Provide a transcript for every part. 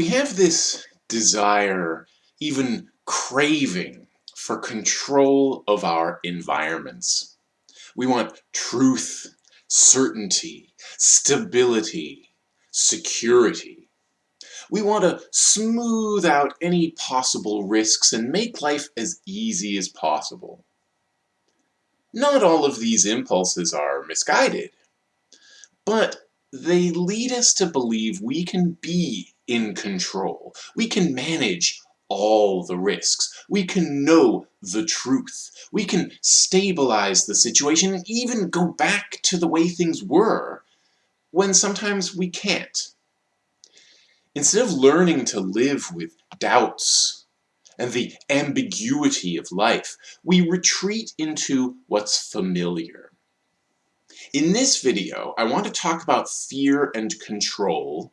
We have this desire, even craving, for control of our environments. We want truth, certainty, stability, security. We want to smooth out any possible risks and make life as easy as possible. Not all of these impulses are misguided, but they lead us to believe we can be in control. We can manage all the risks. We can know the truth. We can stabilize the situation and even go back to the way things were when sometimes we can't. Instead of learning to live with doubts and the ambiguity of life, we retreat into what's familiar. In this video, I want to talk about fear and control,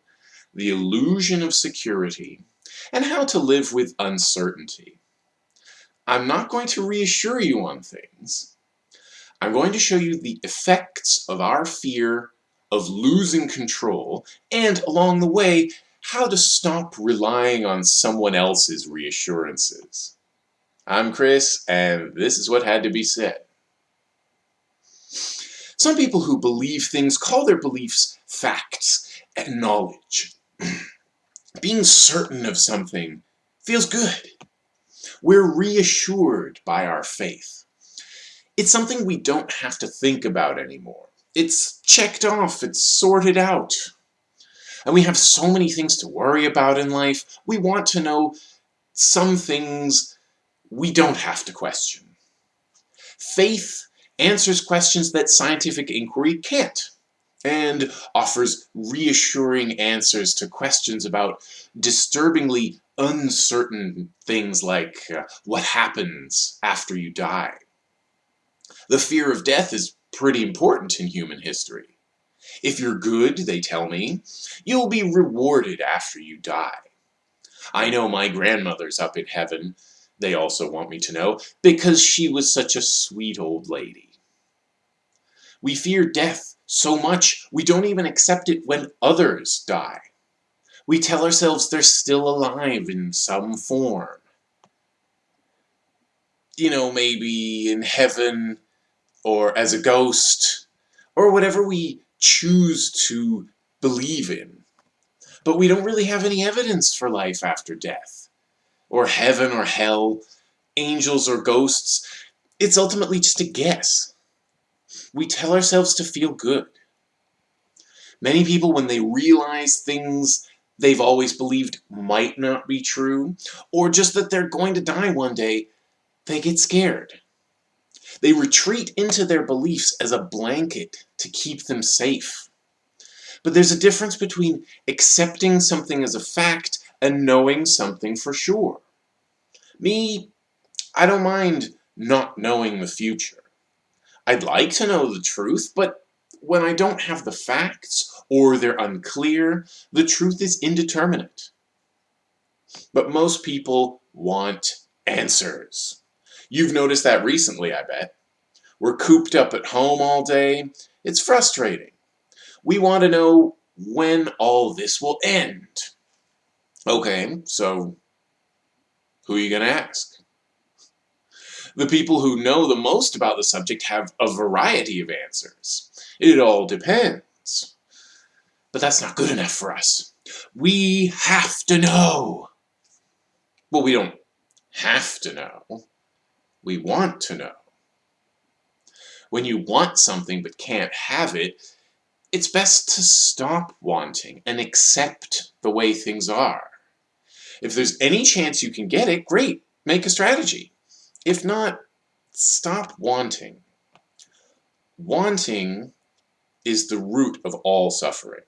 the illusion of security, and how to live with uncertainty. I'm not going to reassure you on things. I'm going to show you the effects of our fear of losing control, and along the way, how to stop relying on someone else's reassurances. I'm Chris, and this is what had to be said. Some people who believe things call their beliefs facts and knowledge. Being certain of something feels good. We're reassured by our faith. It's something we don't have to think about anymore. It's checked off, it's sorted out. And we have so many things to worry about in life, we want to know some things we don't have to question. Faith answers questions that scientific inquiry can't and offers reassuring answers to questions about disturbingly uncertain things like uh, what happens after you die. The fear of death is pretty important in human history. If you're good, they tell me, you'll be rewarded after you die. I know my grandmother's up in heaven, they also want me to know, because she was such a sweet old lady. We fear death so much we don't even accept it when others die. We tell ourselves they're still alive in some form. You know, maybe in heaven, or as a ghost, or whatever we choose to believe in. But we don't really have any evidence for life after death, or heaven or hell, angels or ghosts. It's ultimately just a guess. We tell ourselves to feel good. Many people, when they realize things they've always believed might not be true, or just that they're going to die one day, they get scared. They retreat into their beliefs as a blanket to keep them safe. But there's a difference between accepting something as a fact and knowing something for sure. Me, I don't mind not knowing the future. I'd like to know the truth, but when I don't have the facts, or they're unclear, the truth is indeterminate. But most people want answers. You've noticed that recently, I bet. We're cooped up at home all day. It's frustrating. We want to know when all this will end. Okay, so who are you going to ask? The people who know the most about the subject have a variety of answers. It all depends. But that's not good enough for us. We have to know. Well, we don't have to know. We want to know. When you want something but can't have it, it's best to stop wanting and accept the way things are. If there's any chance you can get it, great, make a strategy. If not, stop wanting. Wanting is the root of all suffering.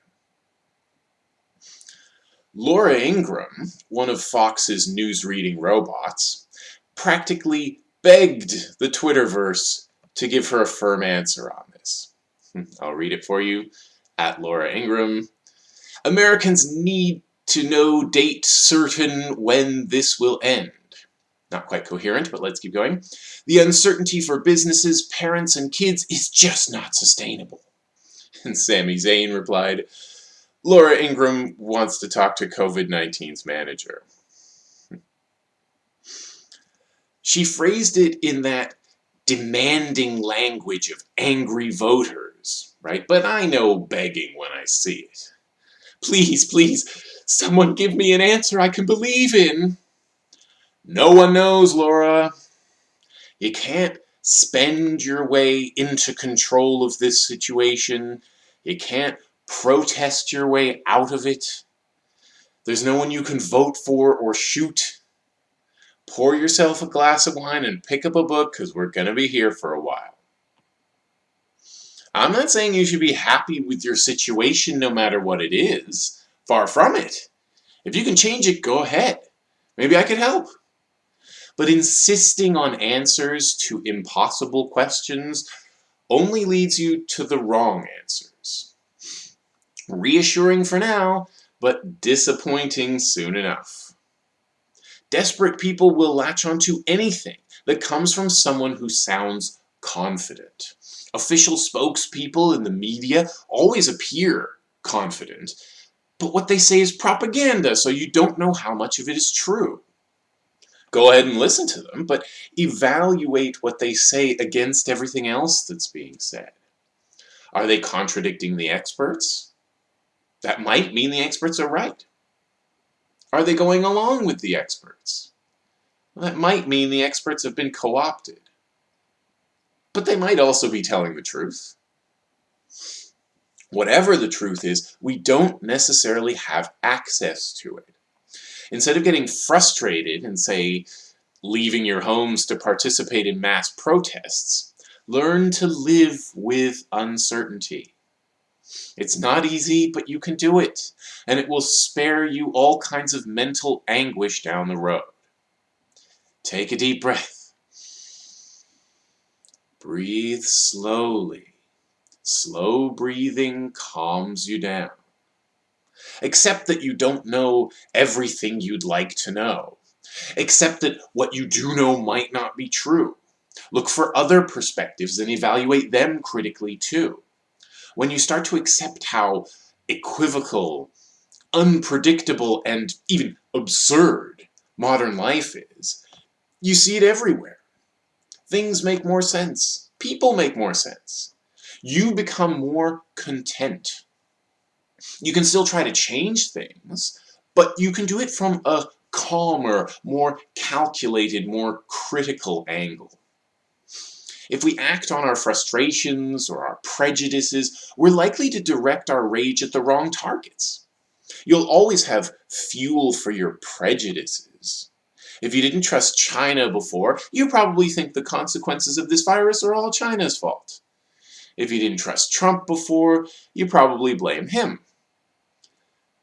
Laura Ingraham, one of Fox's news-reading robots, practically begged the Twitterverse to give her a firm answer on this. I'll read it for you. At Laura Ingraham. Americans need to know date certain when this will end. Not quite coherent, but let's keep going. The uncertainty for businesses, parents, and kids is just not sustainable. And Sami Zayn replied, Laura Ingraham wants to talk to COVID-19's manager. She phrased it in that demanding language of angry voters, right? But I know begging when I see it. Please, please, someone give me an answer I can believe in. No one knows, Laura. You can't spend your way into control of this situation. You can't protest your way out of it. There's no one you can vote for or shoot pour yourself a glass of wine and pick up a book because we're going to be here for a while. I'm not saying you should be happy with your situation no matter what it is. Far from it. If you can change it, go ahead. Maybe I could help. But insisting on answers to impossible questions only leads you to the wrong answers. Reassuring for now, but disappointing soon enough. Desperate people will latch onto anything that comes from someone who sounds confident. Official spokespeople in the media always appear confident, but what they say is propaganda, so you don't know how much of it is true. Go ahead and listen to them, but evaluate what they say against everything else that's being said. Are they contradicting the experts? That might mean the experts are right. Are they going along with the experts? Well, that might mean the experts have been co-opted. But they might also be telling the truth. Whatever the truth is, we don't necessarily have access to it. Instead of getting frustrated and, say, leaving your homes to participate in mass protests, learn to live with uncertainty. It's not easy, but you can do it, and it will spare you all kinds of mental anguish down the road. Take a deep breath. Breathe slowly. Slow breathing calms you down. Accept that you don't know everything you'd like to know. Accept that what you do know might not be true. Look for other perspectives and evaluate them critically too when you start to accept how equivocal, unpredictable, and even absurd modern life is, you see it everywhere. Things make more sense. People make more sense. You become more content. You can still try to change things, but you can do it from a calmer, more calculated, more critical angle. If we act on our frustrations or our prejudices, we're likely to direct our rage at the wrong targets. You'll always have fuel for your prejudices. If you didn't trust China before, you probably think the consequences of this virus are all China's fault. If you didn't trust Trump before, you probably blame him.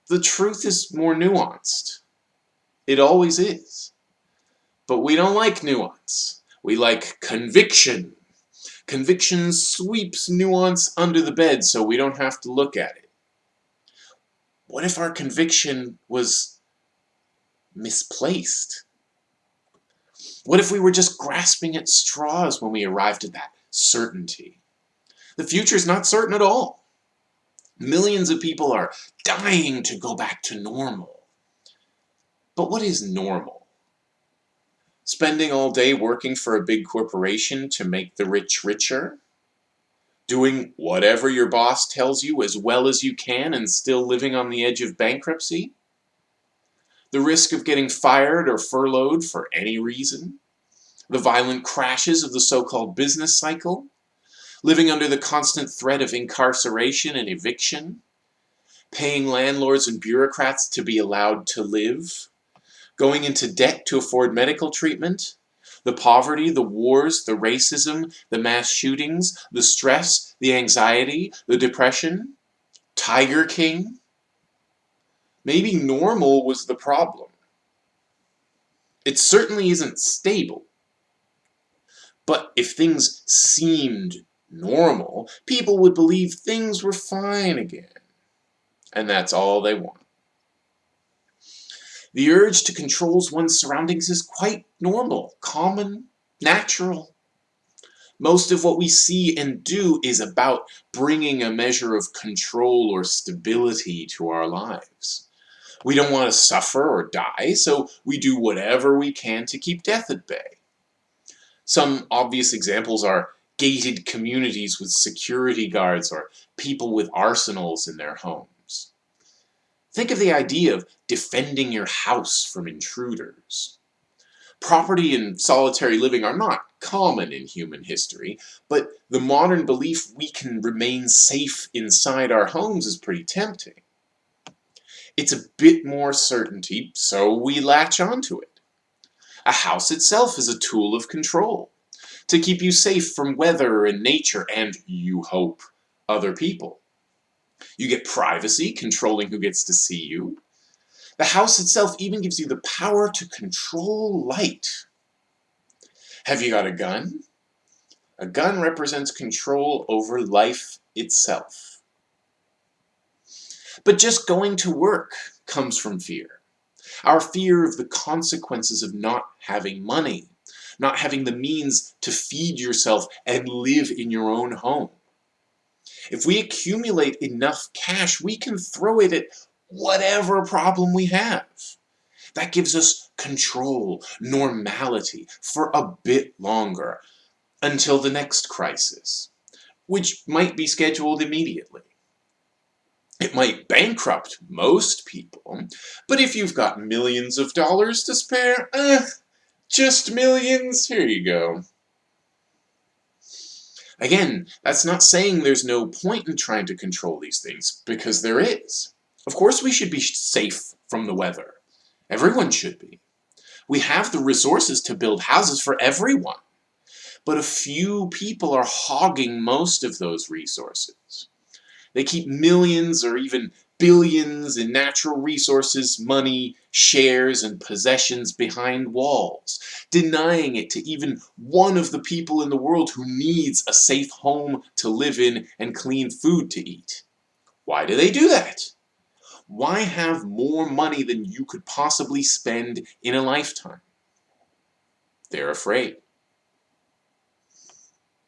The truth is more nuanced. It always is. But we don't like nuance. We like conviction. Conviction sweeps nuance under the bed so we don't have to look at it. What if our conviction was misplaced? What if we were just grasping at straws when we arrived at that certainty? The future is not certain at all. Millions of people are dying to go back to normal. But what is normal? Spending all day working for a big corporation to make the rich richer? Doing whatever your boss tells you as well as you can and still living on the edge of bankruptcy? The risk of getting fired or furloughed for any reason? The violent crashes of the so-called business cycle? Living under the constant threat of incarceration and eviction? Paying landlords and bureaucrats to be allowed to live? going into debt to afford medical treatment, the poverty, the wars, the racism, the mass shootings, the stress, the anxiety, the depression, Tiger King. Maybe normal was the problem. It certainly isn't stable. But if things seemed normal, people would believe things were fine again. And that's all they want. The urge to control one's surroundings is quite normal, common, natural. Most of what we see and do is about bringing a measure of control or stability to our lives. We don't want to suffer or die, so we do whatever we can to keep death at bay. Some obvious examples are gated communities with security guards or people with arsenals in their homes. Think of the idea of defending your house from intruders. Property and solitary living are not common in human history, but the modern belief we can remain safe inside our homes is pretty tempting. It's a bit more certainty, so we latch onto it. A house itself is a tool of control, to keep you safe from weather and nature and, you hope, other people. You get privacy, controlling who gets to see you. The house itself even gives you the power to control light. Have you got a gun? A gun represents control over life itself. But just going to work comes from fear. Our fear of the consequences of not having money, not having the means to feed yourself and live in your own home. If we accumulate enough cash, we can throw it at whatever problem we have. That gives us control, normality, for a bit longer, until the next crisis, which might be scheduled immediately. It might bankrupt most people, but if you've got millions of dollars to spare, eh, just millions, here you go. Again, that's not saying there's no point in trying to control these things, because there is. Of course we should be safe from the weather. Everyone should be. We have the resources to build houses for everyone. But a few people are hogging most of those resources. They keep millions or even billions in natural resources, money, shares, and possessions behind walls, denying it to even one of the people in the world who needs a safe home to live in and clean food to eat. Why do they do that? Why have more money than you could possibly spend in a lifetime? They're afraid.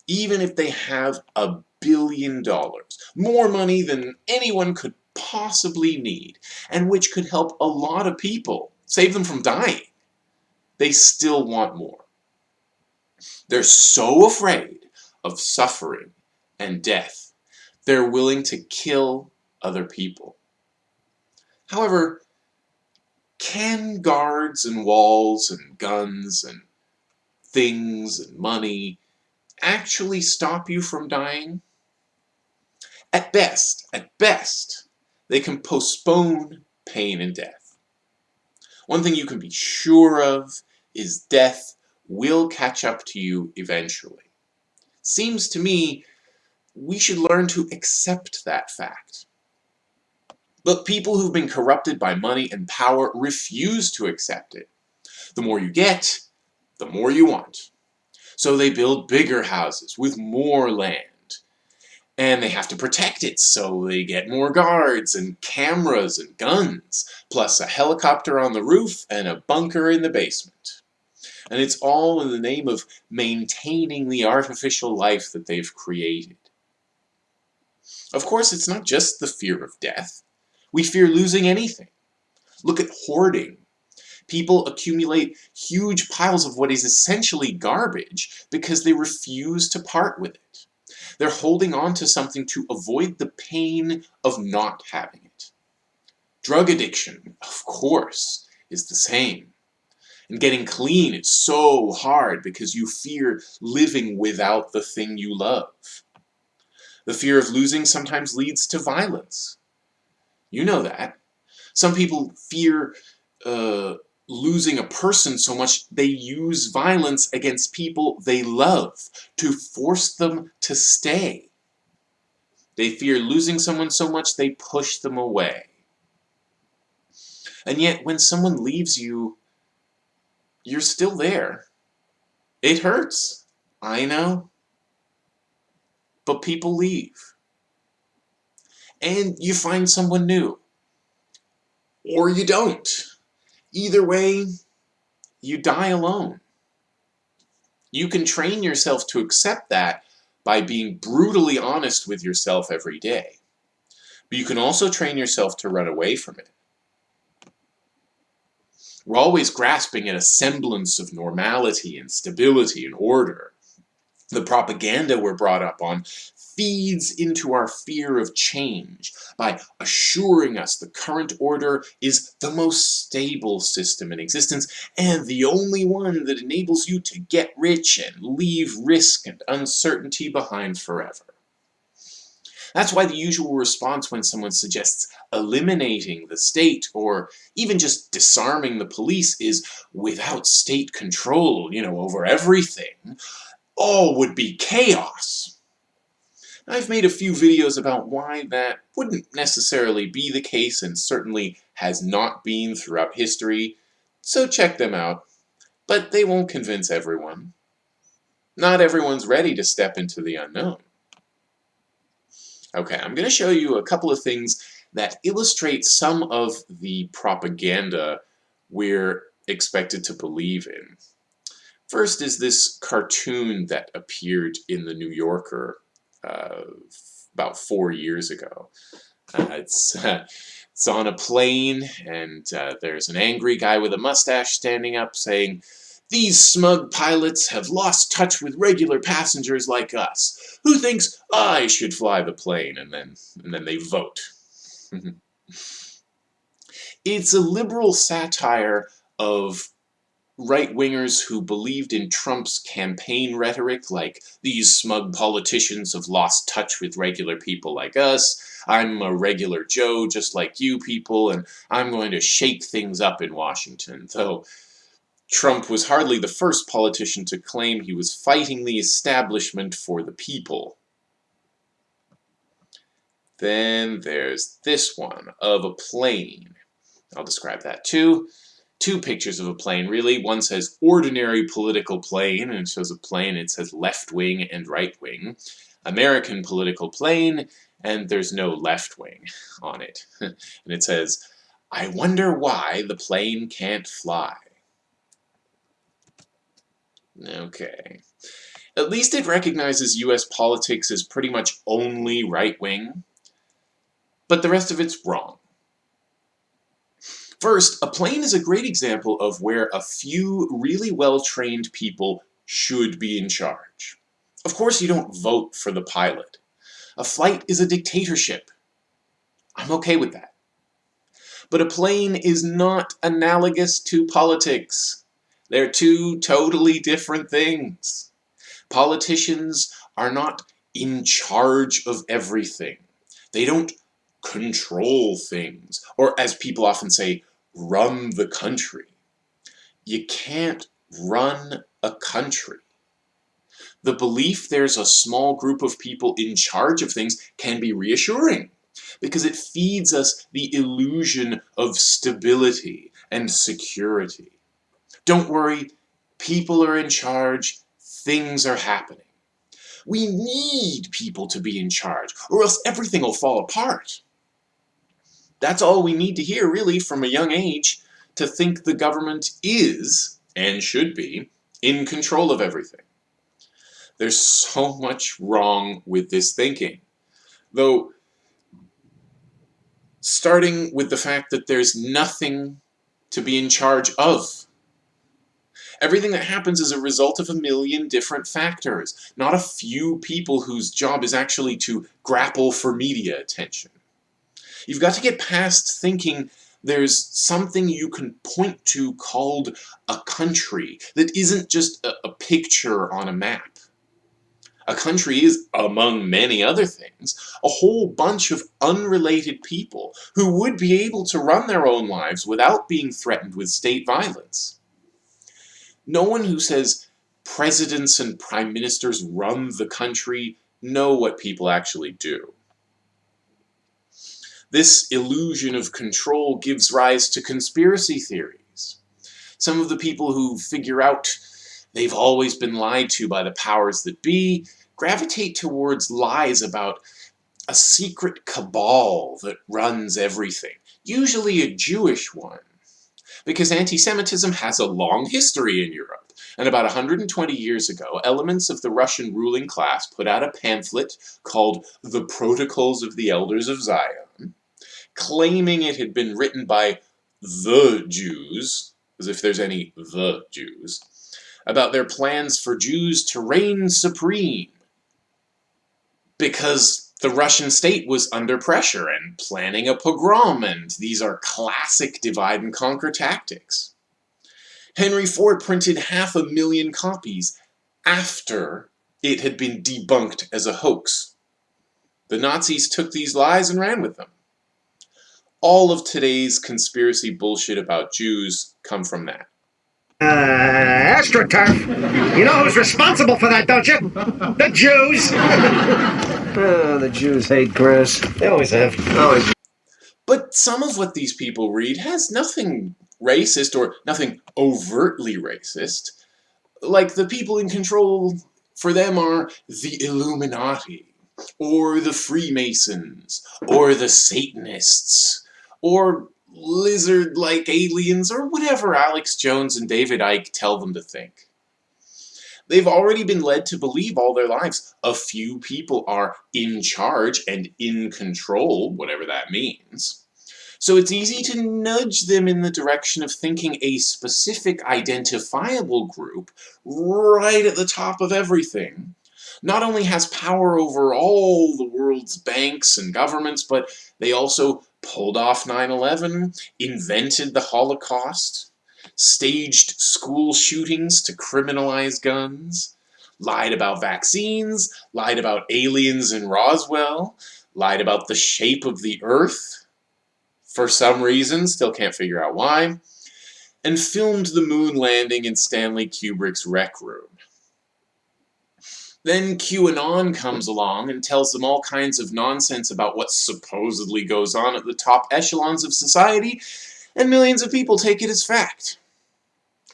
Even if they have a billion dollars, more money than anyone could possibly need, and which could help a lot of people, save them from dying, they still want more. They're so afraid of suffering and death, they're willing to kill other people. However, can guards and walls and guns and things and money actually stop you from dying? At best, at best, they can postpone pain and death. One thing you can be sure of is death will catch up to you eventually. Seems to me we should learn to accept that fact. But people who've been corrupted by money and power refuse to accept it. The more you get, the more you want. So they build bigger houses with more land. And they have to protect it, so they get more guards and cameras and guns, plus a helicopter on the roof and a bunker in the basement. And it's all in the name of maintaining the artificial life that they've created. Of course, it's not just the fear of death. We fear losing anything. Look at hoarding. People accumulate huge piles of what is essentially garbage because they refuse to part with it. They're holding on to something to avoid the pain of not having it. Drug addiction, of course, is the same. And getting clean, it's so hard because you fear living without the thing you love. The fear of losing sometimes leads to violence. You know that. Some people fear uh, losing a person so much they use violence against people they love to force them to stay. They fear losing someone so much they push them away. And yet when someone leaves you, you're still there. It hurts. I know. But people leave and you find someone new. Or you don't. Either way, you die alone. You can train yourself to accept that by being brutally honest with yourself every day. But you can also train yourself to run away from it. We're always grasping at a semblance of normality and stability and order. The propaganda we're brought up on feeds into our fear of change by assuring us the current order is the most stable system in existence and the only one that enables you to get rich and leave risk and uncertainty behind forever. That's why the usual response when someone suggests eliminating the state or even just disarming the police is without state control, you know, over everything, all would be chaos. I've made a few videos about why that wouldn't necessarily be the case and certainly has not been throughout history, so check them out. But they won't convince everyone. Not everyone's ready to step into the unknown. Okay, I'm going to show you a couple of things that illustrate some of the propaganda we're expected to believe in. First is this cartoon that appeared in the New Yorker uh, about four years ago. Uh, it's uh, it's on a plane, and uh, there's an angry guy with a mustache standing up saying, "These smug pilots have lost touch with regular passengers like us. Who thinks I should fly the plane?" And then and then they vote. it's a liberal satire of right-wingers who believed in Trump's campaign rhetoric, like, these smug politicians have lost touch with regular people like us, I'm a regular Joe just like you people, and I'm going to shake things up in Washington, though Trump was hardly the first politician to claim he was fighting the establishment for the people. Then there's this one, of a plane. I'll describe that too two pictures of a plane, really. One says ordinary political plane, and it shows a plane, it says left wing and right wing. American political plane, and there's no left wing on it. and it says, I wonder why the plane can't fly. Okay. At least it recognizes US politics as pretty much only right-wing, but the rest of it's wrong. First, a plane is a great example of where a few really well-trained people should be in charge. Of course you don't vote for the pilot. A flight is a dictatorship. I'm okay with that. But a plane is not analogous to politics. They're two totally different things. Politicians are not in charge of everything. They don't control things, or as people often say, run the country. You can't run a country. The belief there's a small group of people in charge of things can be reassuring because it feeds us the illusion of stability and security. Don't worry, people are in charge, things are happening. We need people to be in charge, or else everything will fall apart. That's all we need to hear, really, from a young age, to think the government is, and should be, in control of everything. There's so much wrong with this thinking. Though, starting with the fact that there's nothing to be in charge of. Everything that happens is a result of a million different factors, not a few people whose job is actually to grapple for media attention. You've got to get past thinking there's something you can point to called a country that isn't just a, a, picture on a map. A country is, among many other things, a whole bunch of unrelated people who would be able to run their own lives without being threatened with state violence. No one who says presidents and prime ministers run the country know what people actually do. This illusion of control gives rise to conspiracy theories. Some of the people who figure out they've always been lied to by the powers that be gravitate towards lies about a secret cabal that runs everything, usually a Jewish one. Because anti-Semitism has a long history in Europe, And about 120 years ago, elements of the Russian ruling class put out a pamphlet called The Protocols of the Elders of Zion, claiming it had been written by the Jews, as if there's any the Jews, about their plans for Jews to reign supreme. Because the Russian state was under pressure and planning a pogrom, and these are classic divide and conquer tactics. Henry Ford printed half a million copies after it had been debunked as a hoax. The Nazis took these lies and ran with them. All of today's conspiracy bullshit about Jews come from that. Uh, AstroTurf. You know who's responsible for that, don't you? The Jews. Oh, the Jews hate Chris. They always have. Always. But some of what these people read has nothing racist or nothing overtly racist. Like the people in control for them are the Illuminati, or the Freemasons, or the Satanists, or lizard-like aliens, or whatever Alex Jones and David Icke tell them to think. They've already been led to believe all their lives a few people are in charge and in control, whatever that means. So it's easy to nudge them in the direction of thinking a specific identifiable group right at the top of everything not only has power over all the world's banks and governments, but they also pulled off 9-11, invented the Holocaust, staged school shootings to criminalize guns, lied about vaccines, lied about aliens in Roswell, lied about the shape of the Earth, for some reason, still can't figure out why, and filmed the moon landing in Stanley Kubrick's Rec Room. Then QAnon comes along and tells them all kinds of nonsense about what supposedly goes on at the top echelons of society, and millions of people take it as fact.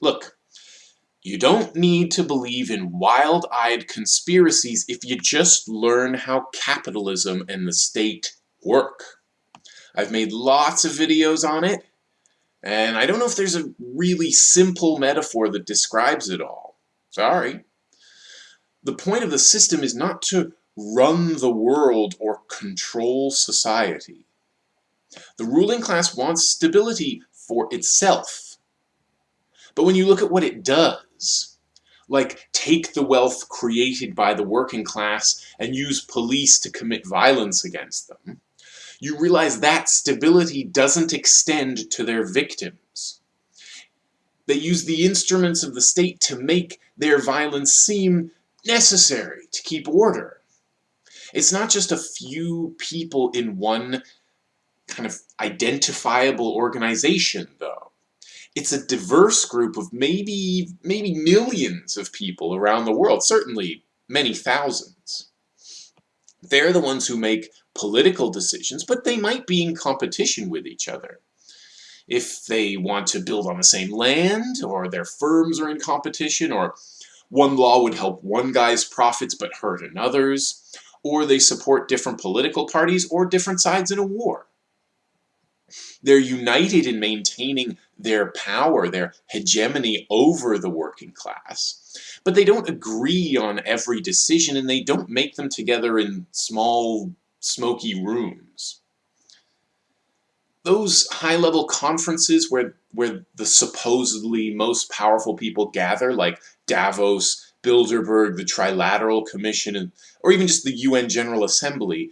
Look, you don't need to believe in wild-eyed conspiracies if you just learn how capitalism and the state work. I've made lots of videos on it, and I don't know if there's a really simple metaphor that describes it all. Sorry. The point of the system is not to run the world or control society. The ruling class wants stability for itself. But when you look at what it does, like take the wealth created by the working class and use police to commit violence against them, you realize that stability doesn't extend to their victims. They use the instruments of the state to make their violence seem necessary to keep order. It's not just a few people in one kind of identifiable organization, though. It's a diverse group of maybe, maybe millions of people around the world, certainly many thousands. They're the ones who make political decisions, but they might be in competition with each other. If they want to build on the same land, or their firms are in competition, or one law would help one guy's profits but hurt another's, or they support different political parties or different sides in a war. They're united in maintaining their power, their hegemony over the working class, but they don't agree on every decision and they don't make them together in small, smoky rooms. Those high-level conferences where, where the supposedly most powerful people gather, like Davos, Bilderberg, the Trilateral Commission, and, or even just the UN General Assembly,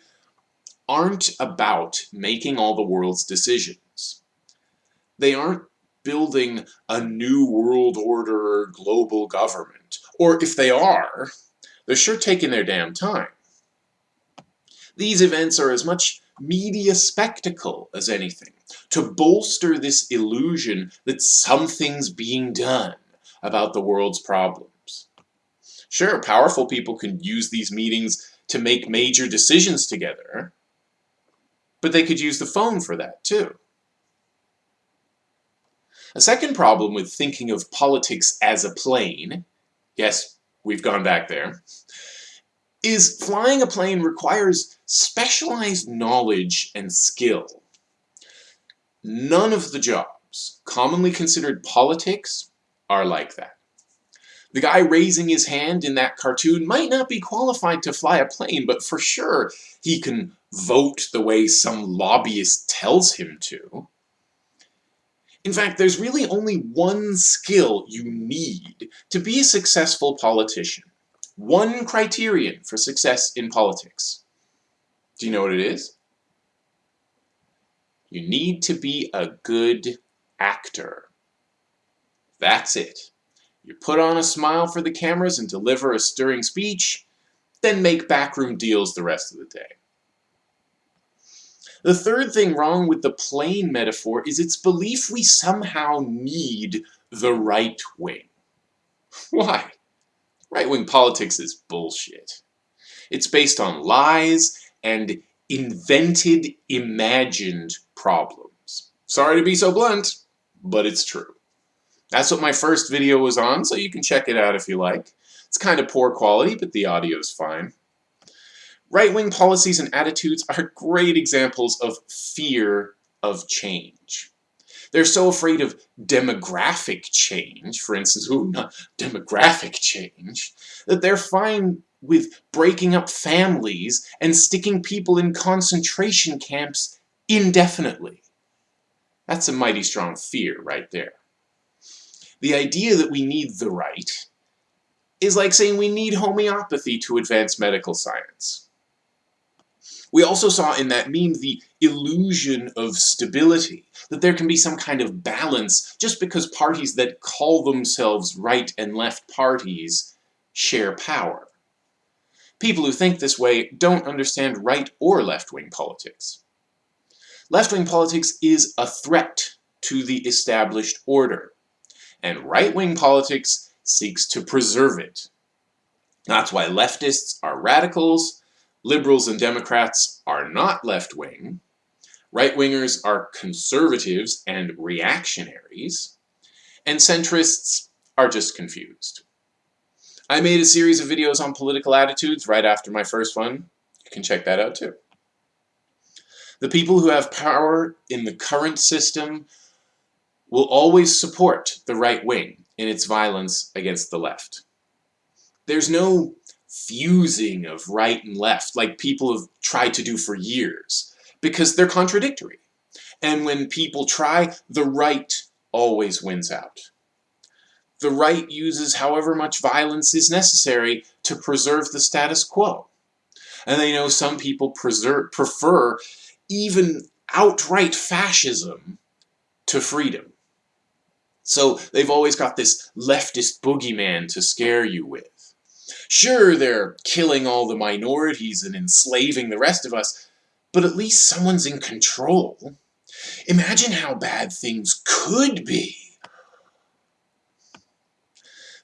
aren't about making all the world's decisions. They aren't building a new world order or global government. Or if they are, they're sure taking their damn time. These events are as much media spectacle as anything, to bolster this illusion that something's being done about the world's problems. Sure, powerful people can use these meetings to make major decisions together, but they could use the phone for that too. A second problem with thinking of politics as a plane, yes, we've gone back there, is flying a plane requires specialized knowledge and skill. None of the jobs commonly considered politics are like that. The guy raising his hand in that cartoon might not be qualified to fly a plane, but for sure he can vote the way some lobbyist tells him to. In fact, there's really only one skill you need to be a successful politician. One criterion for success in politics. Do you know what it is? You need to be a good actor. That's it. You put on a smile for the cameras and deliver a stirring speech, then make backroom deals the rest of the day. The third thing wrong with the plane metaphor is its belief we somehow need the right wing. Why? Right-wing politics is bullshit. It's based on lies and invented, imagined problems. Sorry to be so blunt, but it's true. That's what my first video was on, so you can check it out if you like. It's kind of poor quality, but the audio is fine. Right-wing policies and attitudes are great examples of fear of change. They're so afraid of demographic change, for instance, ooh, not demographic change, that they're fine with breaking up families and sticking people in concentration camps indefinitely. That's a mighty strong fear right there. The idea that we need the right is like saying we need homeopathy to advance medical science. We also saw in that meme the illusion of stability, that there can be some kind of balance just because parties that call themselves right and left parties share power. People who think this way don't understand right or left-wing politics. Left-wing politics is a threat to the established order, and right-wing politics seeks to preserve it. That's why leftists are radicals, Liberals and Democrats are not left-wing. Right-wingers are conservatives and reactionaries. And centrists are just confused. I made a series of videos on political attitudes right after my first one. You can check that out too. The people who have power in the current system will always support the right wing in its violence against the left. There's no fusing of right and left like people have tried to do for years because they're contradictory. And when people try, the right always wins out. The right uses however much violence is necessary to preserve the status quo. And they know some people prefer even outright fascism to freedom. So they've always got this leftist boogeyman to scare you with. Sure, they're killing all the minorities and enslaving the rest of us, but at least someone's in control. Imagine how bad things could be.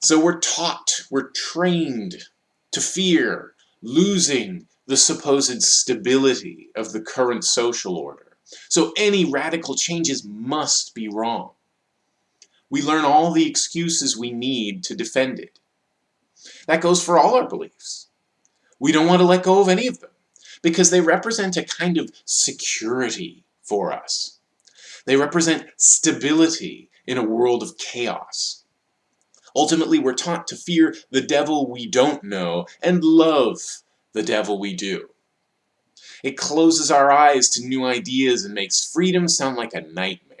So we're taught, we're trained to fear losing the supposed stability of the current social order. So any radical changes must be wrong. We learn all the excuses we need to defend it. That goes for all our beliefs. We don't want to let go of any of them because they represent a kind of security for us. They represent stability in a world of chaos. Ultimately, we're taught to fear the devil we don't know and love the devil we do. It closes our eyes to new ideas and makes freedom sound like a nightmare.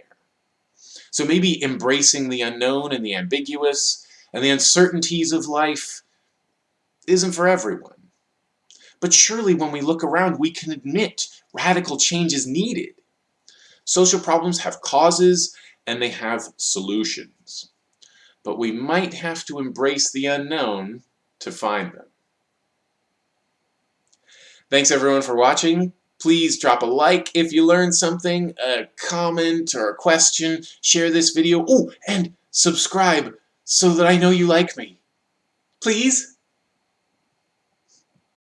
So maybe embracing the unknown and the ambiguous and the uncertainties of life isn't for everyone. But surely when we look around, we can admit radical change is needed. Social problems have causes and they have solutions. But we might have to embrace the unknown to find them. Thanks everyone for watching. Please drop a like if you learned something, a comment or a question, share this video, oh, and subscribe so that I know you like me. Please?